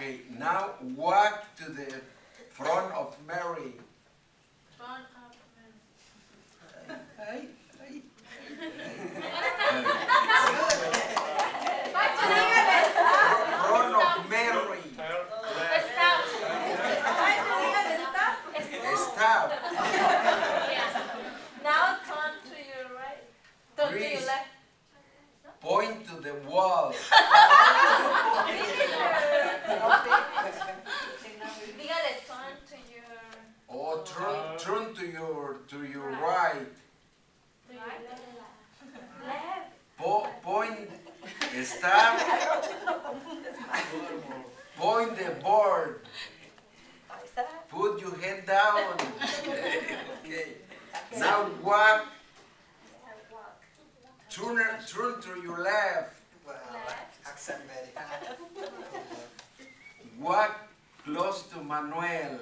Okay, now walk to the front of Mary. Front of Ay, ay. Front of Mary. Stop. Stop. Yeah. Now turn to your right. Turn to your left. Point to the wall. Dígale turn to your Or turn, turn to your right. Po point. Stop. Point the board. Put your head down. okay. Now walk. Turn, turn to your left. Well, accent very. Walk close to Manuel.